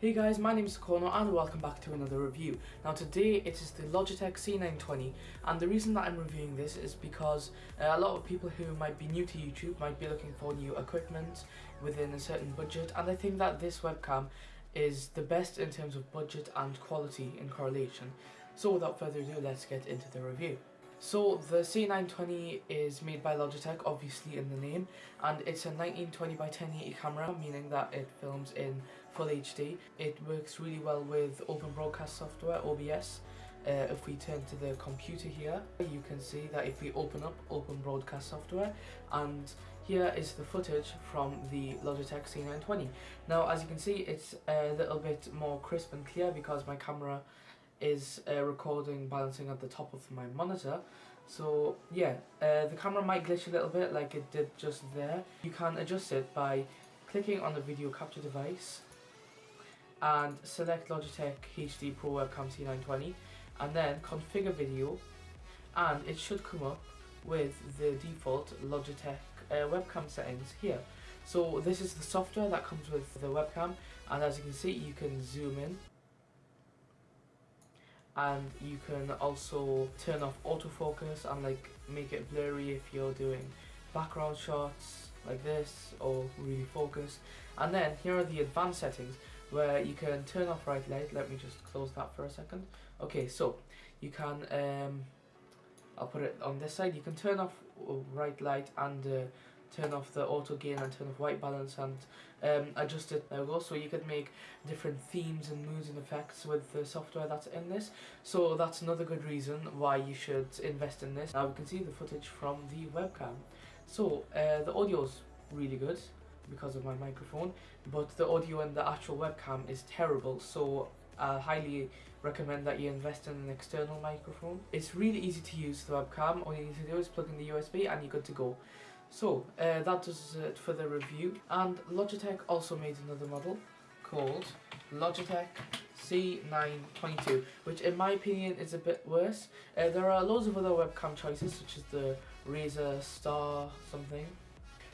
Hey guys, my name is Kono and welcome back to another review. Now today it is the Logitech C920 and the reason that I'm reviewing this is because uh, a lot of people who might be new to YouTube might be looking for new equipment within a certain budget and I think that this webcam is the best in terms of budget and quality in correlation. So without further ado, let's get into the review. So the C920 is made by Logitech, obviously in the name, and it's a 1920 by 1080 camera, meaning that it films in full HD. It works really well with Open Broadcast software, OBS. Uh, if we turn to the computer here, you can see that if we open up Open Broadcast software, and here is the footage from the Logitech C920. Now, as you can see, it's a little bit more crisp and clear because my camera is uh, recording balancing at the top of my monitor so yeah uh, the camera might glitch a little bit like it did just there you can adjust it by clicking on the video capture device and select Logitech HD Pro Webcam C920 and then configure video and it should come up with the default Logitech uh, webcam settings here. So this is the software that comes with the webcam and as you can see you can zoom in and you can also turn off autofocus and like make it blurry if you're doing background shots like this or really focus. And then here are the advanced settings where you can turn off RightLight. Let me just close that for a second. Okay so you can um, I'll put it on this side. You can turn off RightLight and uh, turn off the auto gain and turn off white balance and um, adjust it. We so you can make different themes and moods and effects with the software that's in this. So that's another good reason why you should invest in this. Now we can see the footage from the webcam. So uh, the audio's really good because of my microphone but the audio and the actual webcam is terrible so I highly recommend that you invest in an external microphone. It's really easy to use the webcam, all you need to do is plug in the USB and you're good to go. So, uh, that does it for the review. And Logitech also made another model called Logitech C922, which in my opinion is a bit worse. Uh, there are loads of other webcam choices, such as the Razer Star something.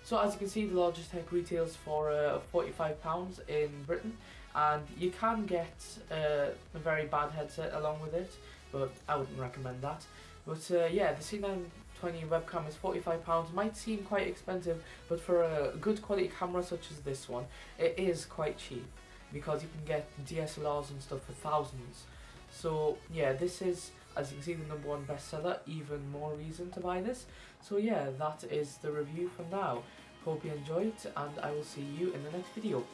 So as you can see, the Logitech retails for uh, £45 in Britain, and you can get uh, a very bad headset along with it, but I wouldn't recommend that. But uh, yeah, the C920 webcam is £45 might seem quite expensive but for a good quality camera such as this one it is quite cheap because you can get DSLRs and stuff for thousands. So yeah this is as you can see the number one bestseller even more reason to buy this. So yeah that is the review for now. Hope you enjoyed and I will see you in the next video